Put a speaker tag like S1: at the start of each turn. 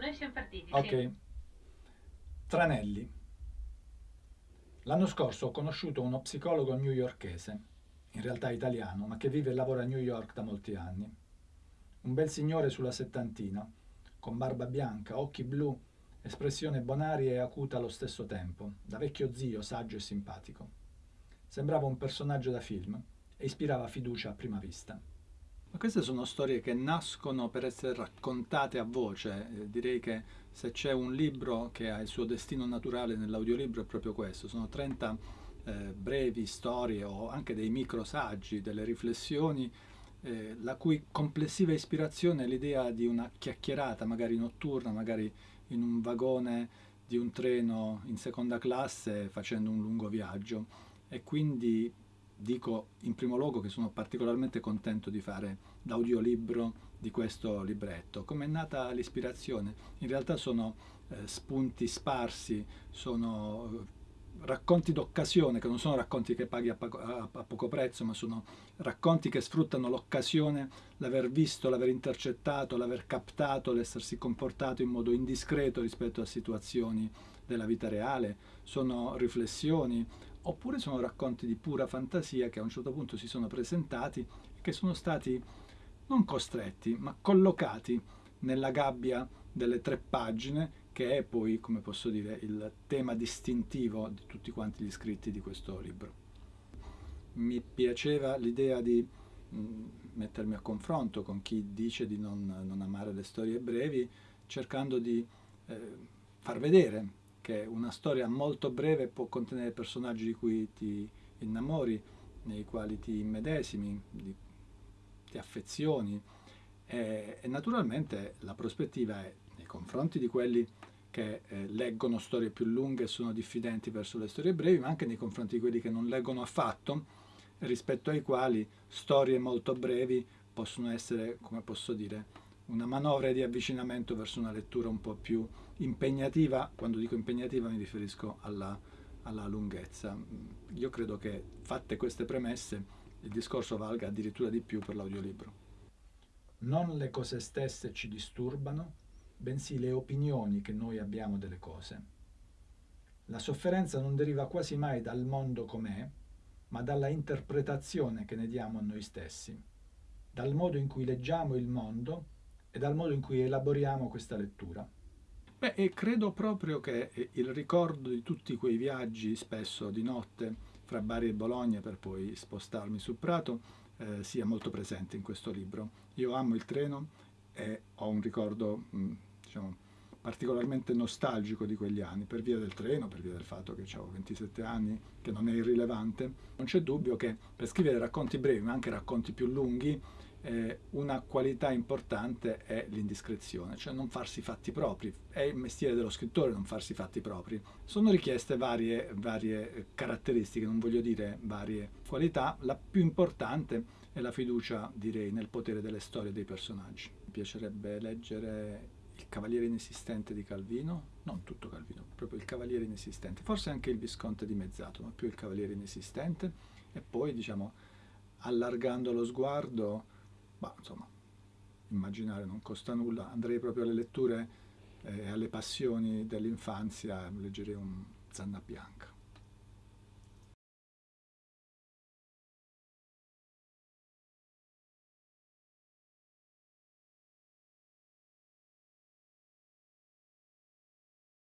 S1: Noi siamo partiti,
S2: Ok.
S1: sì.
S2: Tranelli. L'anno scorso ho conosciuto uno psicologo newyorkese, in realtà italiano, ma che vive e lavora a New York da molti anni. Un bel signore sulla settantina, con barba bianca, occhi blu, espressione bonaria e acuta allo stesso tempo, da vecchio zio, saggio e simpatico. Sembrava un personaggio da film e ispirava fiducia a prima vista. Queste sono storie che nascono per essere raccontate a voce. Eh, direi che se c'è un libro che ha il suo destino naturale nell'audiolibro è proprio questo. Sono 30 eh, brevi storie o anche dei microsaggi, delle riflessioni, eh, la cui complessiva ispirazione è l'idea di una chiacchierata, magari notturna, magari in un vagone di un treno in seconda classe facendo un lungo viaggio. E quindi dico in primo luogo che sono particolarmente contento di fare l'audiolibro di questo libretto. Come è nata l'ispirazione? In realtà sono eh, spunti sparsi, sono eh, racconti d'occasione, che non sono racconti che paghi a, a, a poco prezzo, ma sono racconti che sfruttano l'occasione, l'aver visto, l'aver intercettato, l'aver captato, l'essersi comportato in modo indiscreto rispetto a situazioni della vita reale, sono riflessioni, oppure sono racconti di pura fantasia che a un certo punto si sono presentati e che sono stati non costretti, ma collocati nella gabbia delle tre pagine che è poi, come posso dire, il tema distintivo di tutti quanti gli scritti di questo libro. Mi piaceva l'idea di mh, mettermi a confronto con chi dice di non, non amare le storie brevi, cercando di eh, far vedere che una storia molto breve può contenere personaggi di cui ti innamori, nei quali ti immedesimi, di, ti affezioni. E, e, naturalmente la prospettiva è nei confronti di quelli che eh, leggono storie più lunghe e sono diffidenti verso le storie brevi, ma anche nei confronti di quelli che non leggono affatto, rispetto ai quali storie molto brevi possono essere, come posso dire, una manovra di avvicinamento verso una lettura un po' più impegnativa, quando dico impegnativa mi riferisco alla, alla lunghezza. Io credo che fatte queste premesse il discorso valga addirittura di più per l'audiolibro. Non le cose stesse ci disturbano, bensì le opinioni che noi abbiamo delle cose. La sofferenza non deriva quasi mai dal mondo com'è, ma dalla interpretazione che ne diamo a noi stessi, dal modo in cui leggiamo il mondo e dal modo in cui elaboriamo questa lettura. Beh, e credo proprio che il ricordo di tutti quei viaggi, spesso di notte, fra Bari e Bologna per poi spostarmi sul Prato, eh, sia molto presente in questo libro. Io amo il treno e ho un ricordo, mh, diciamo, particolarmente nostalgico di quegli anni, per via del treno, per via del fatto che avevo 27 anni, che non è irrilevante. Non c'è dubbio che per scrivere racconti brevi, ma anche racconti più lunghi, eh, una qualità importante è l'indiscrezione, cioè non farsi fatti propri. È il mestiere dello scrittore non farsi fatti propri. Sono richieste varie, varie caratteristiche, non voglio dire varie qualità. La più importante è la fiducia, direi, nel potere delle storie dei personaggi. Mi piacerebbe leggere Il Cavaliere Inesistente di Calvino, non tutto Calvino, proprio Il Cavaliere Inesistente, forse anche Il Visconte di Mezzato, ma più Il Cavaliere Inesistente, e poi, diciamo, allargando lo sguardo, ma insomma, immaginare non costa nulla, andrei proprio alle letture e eh, alle passioni dell'infanzia, leggerei un Zanna Bianca.